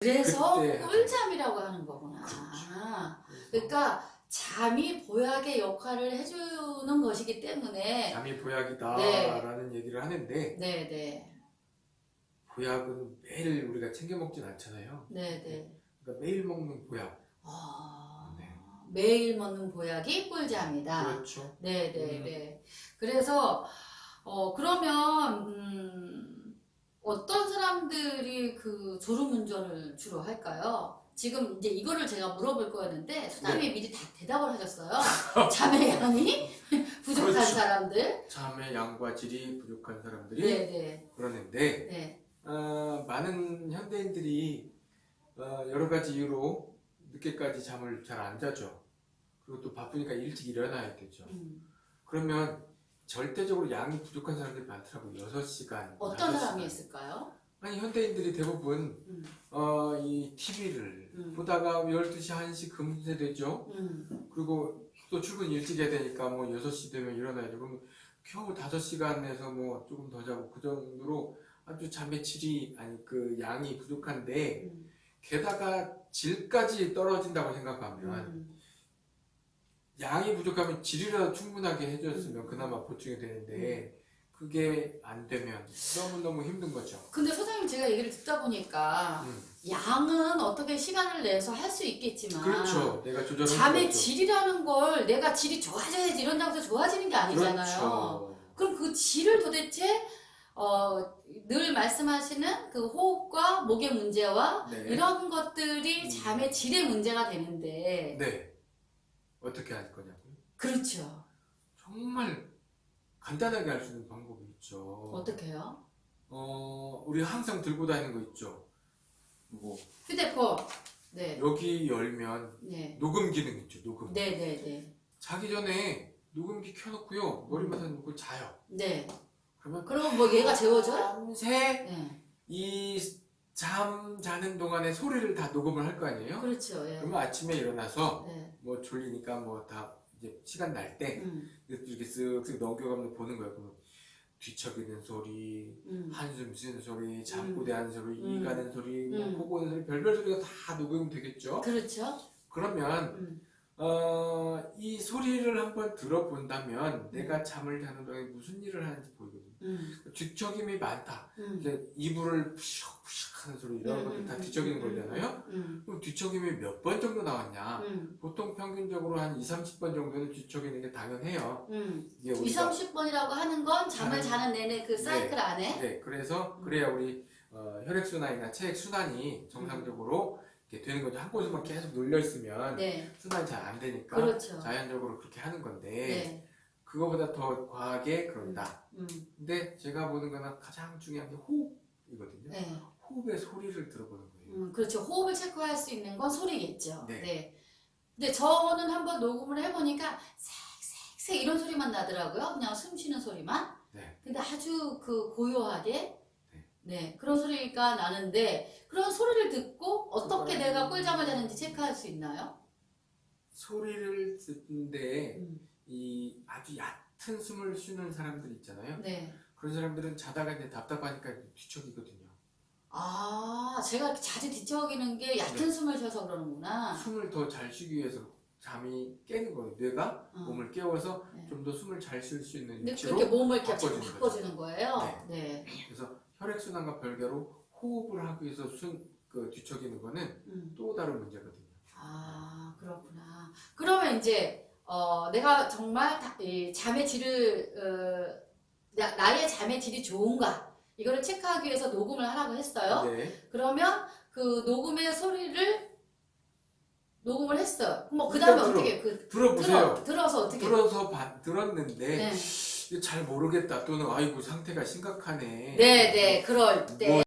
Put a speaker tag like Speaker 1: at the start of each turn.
Speaker 1: 그래서
Speaker 2: 그때
Speaker 1: 꿀잠이라고 하는 거구나.
Speaker 2: 그렇죠.
Speaker 1: 그러니까 잠이 보약의 역할을 해주는 것이기 때문에
Speaker 2: 잠이 보약이다라는 얘기를 하는데
Speaker 1: 네네
Speaker 2: 보약은 매일 우리가 챙겨 먹진 않잖아요.
Speaker 1: 네네
Speaker 2: 그러니까 매일 먹는 보약.
Speaker 1: 아,
Speaker 2: 네.
Speaker 1: 매일 먹는 보약이 꿀잠이다.
Speaker 2: 그렇죠.
Speaker 1: 네네네. 그래서 어 그러면 음, 어떤 사람들이 그 졸음운전을 주로 할까요? 지금 이제 이거를 제가 물어볼 거였는데 소장님이 미리 다 대답을 하셨어요. 잠의 양이 부족한
Speaker 2: 그렇죠.
Speaker 1: 사람들.
Speaker 2: 잠의 양과 질이 부족한 사람들이
Speaker 1: 네네.
Speaker 2: 그러는데
Speaker 1: 네.
Speaker 2: 어, 많은 현대인들이 어, 여러 가지 이유로 늦게까지 잠을 잘 안 자죠. 그리고 또 바쁘니까 일찍 일어나야 되죠.
Speaker 1: 음.
Speaker 2: 그러면 절대적으로 양이 부족한 사람들이 많더라고요. 6시간.
Speaker 1: 어떤 사람이 있을까요?
Speaker 2: 아니 현대인들이 대부분
Speaker 1: 음.
Speaker 2: 어, 이 TV를
Speaker 1: 음.
Speaker 2: 보다가 12시, 1시 금세 되죠.
Speaker 1: 음.
Speaker 2: 그리고 또 출근 일찍 해야 되니까 뭐 6시 되면 일어나야죠. 그럼 겨우 5시간 내서 뭐 조금 더 자고 그 정도로 아주 잠의 질이 아니 그 양이 부족한데
Speaker 1: 음.
Speaker 2: 게다가 질까지 떨어진다고 생각하면
Speaker 1: 음.
Speaker 2: 양이 부족하면 질이라도 충분하게 해줬으면
Speaker 1: 음.
Speaker 2: 그나마 보충이 되는데 그게 안 되면 너무너무 힘든 거죠.
Speaker 1: 근데 소장님 제가 얘기를 듣다 보니까
Speaker 2: 음.
Speaker 1: 양은 어떻게 시간을 내서 할 수 있겠지만
Speaker 2: 그렇죠. 내가 조절을
Speaker 1: 잠의. 질이라는 걸 내가 질이 좋아져야지 이런다고 해서 좋아지는 게 아니잖아요.
Speaker 2: 그렇죠.
Speaker 1: 그럼 그 질을 도대체 어, 늘 말씀하시는 그 호흡과 목의 문제와
Speaker 2: 네.
Speaker 1: 이런 것들이
Speaker 2: 음.
Speaker 1: 잠의 질의 문제가 되는데
Speaker 2: 네. 어떻게 할 거냐고요?
Speaker 1: 그렇죠.
Speaker 2: 정말 간단하게 할 수 있는 방법이 있죠.
Speaker 1: 어떻게 요?
Speaker 2: 어, 우리 항상 들고 다니는 거 있죠. 뭐
Speaker 1: 휴대폰. 네.
Speaker 2: 여기 열면
Speaker 1: 네.
Speaker 2: 녹음 기능 있죠. 녹음.
Speaker 1: 네, 네, 네.
Speaker 2: 자기 전에 녹음기 켜놓고요. 머리맡에 놓고 자요.
Speaker 1: 네.
Speaker 2: 그러면
Speaker 1: 그러면 뭐 얘가 재워줘요?
Speaker 2: 밤새
Speaker 1: 네.
Speaker 2: 이잠 자는 동안에 소리를 다 녹음을 할 거 아니에요?
Speaker 1: 그렇죠. 예.
Speaker 2: 그러면 아침에 일어나서
Speaker 1: 네.
Speaker 2: 뭐 졸리니까 뭐 다 이제 시간 날때
Speaker 1: 음.
Speaker 2: 이렇게 쓱쓱 넘겨가면서 보는 거예요. 그러면 뒤척이는 소리,
Speaker 1: 음.
Speaker 2: 한숨 쉬는 소리, 잠꼬대하는 소리,
Speaker 1: 음.
Speaker 2: 이 가는 소리, 뭐
Speaker 1: 음.
Speaker 2: 코 고는 소리, 별별 소리가 다 녹음이 되겠죠.
Speaker 1: 그렇죠.
Speaker 2: 그러면
Speaker 1: 음.
Speaker 2: 어, 이 소리를 한번 들어본다면
Speaker 1: 음.
Speaker 2: 내가 잠을 자는 동안에 무슨 일을 하는지 보이거든요.
Speaker 1: 음.
Speaker 2: 뒤척임이 많다.
Speaker 1: 음.
Speaker 2: 이불을 푸샥푸샥 하는 소리 이런
Speaker 1: 음,
Speaker 2: 것들 다
Speaker 1: 음,
Speaker 2: 뒤척이는
Speaker 1: 음,
Speaker 2: 거잖아요.
Speaker 1: 음.
Speaker 2: 그럼 뒤척임이 몇 번 정도 나왔냐?
Speaker 1: 음.
Speaker 2: 보통 평균적으로 한 2, 30번 정도는 뒤척이는 게 당연해요.
Speaker 1: 음.
Speaker 2: 이게
Speaker 1: 2,
Speaker 2: 우리가
Speaker 1: 30번이라고 하는 건 잠을
Speaker 2: 자는-
Speaker 1: 내내 그 사이클 안에
Speaker 2: 네, 그래서
Speaker 1: 음.
Speaker 2: 그래야 우리 어, 혈액순환이나 체액순환이 정상적으로 되는 거죠. 한 곳에만 계속 눌려 있으면
Speaker 1: 네.
Speaker 2: 순환이 잘 안 되니까
Speaker 1: 그렇죠.
Speaker 2: 자연적으로 그렇게 하는 건데
Speaker 1: 네.
Speaker 2: 그거보다 더 과하게 그런다.
Speaker 1: 음.
Speaker 2: 근데 제가 보는 거는 가장 중요한 게 호흡이거든요.
Speaker 1: 네.
Speaker 2: 호흡의 소리를 들어보는 거예요.
Speaker 1: 음, 그렇죠. 호흡을 체크할 수 있는 건 소리겠죠.
Speaker 2: 네.
Speaker 1: 네. 근데 저는 한번 녹음을 해보니까 색색색 이런 소리만 나더라고요. 그냥 숨 쉬는 소리만.
Speaker 2: 네.
Speaker 1: 근데 아주 그 고요하게
Speaker 2: 네.
Speaker 1: 네 그런 소리가 나는데 그런 소리를 듣고 어떻게
Speaker 2: 그거는-
Speaker 1: 내가 꿀잠을 자는지 체크할 수 있나요?
Speaker 2: 소리를 듣는데
Speaker 1: 음.
Speaker 2: 이 아주 얕은 숨을 쉬는 사람들 있잖아요.
Speaker 1: 네.
Speaker 2: 그런 사람들은 자다가 이제 답답하니까 뒤척이거든요.
Speaker 1: 아 제가 자주 뒤척이는 게 얕은
Speaker 2: 네.
Speaker 1: 숨을 쉬어서 그러는구나.
Speaker 2: 숨을 더 잘 쉬기 위해서 잠이 깨는 거예요. 뇌가
Speaker 1: 어.
Speaker 2: 몸을 깨워서
Speaker 1: 네.
Speaker 2: 좀더 숨을 잘 쉴 수 있는 위치로
Speaker 1: 그렇게 몸을
Speaker 2: 바꿔주는
Speaker 1: 바꿔주는 거예요. 네.
Speaker 2: 그래서 혈액순환과 별개로 호흡을 하기 위해서 순, 그 뒤척이는 거는
Speaker 1: 음.
Speaker 2: 또 다른 문제거든요.
Speaker 1: 아 그렇구나. 그러면 이제 어, 내가 정말 다- 이 잠의 질을 어, 나, 나의 잠의 질이 좋은가 이거를 체크하기 위해서 녹음을 하라고 했어요.
Speaker 2: 네.
Speaker 1: 그러면 그 녹음의 소리를 녹음을 했어요. 뭐 그 다음에
Speaker 2: 일단 들어.
Speaker 1: 어떻게 그
Speaker 2: 들어보세요.
Speaker 1: 들어 들어서 어떻게?
Speaker 2: 들어서 봐- 들었는데
Speaker 1: 네.
Speaker 2: 잘 모르겠다 또는 아이고 상태가 심각하네.
Speaker 1: 네, 네, 그럴 때.
Speaker 2: 뭐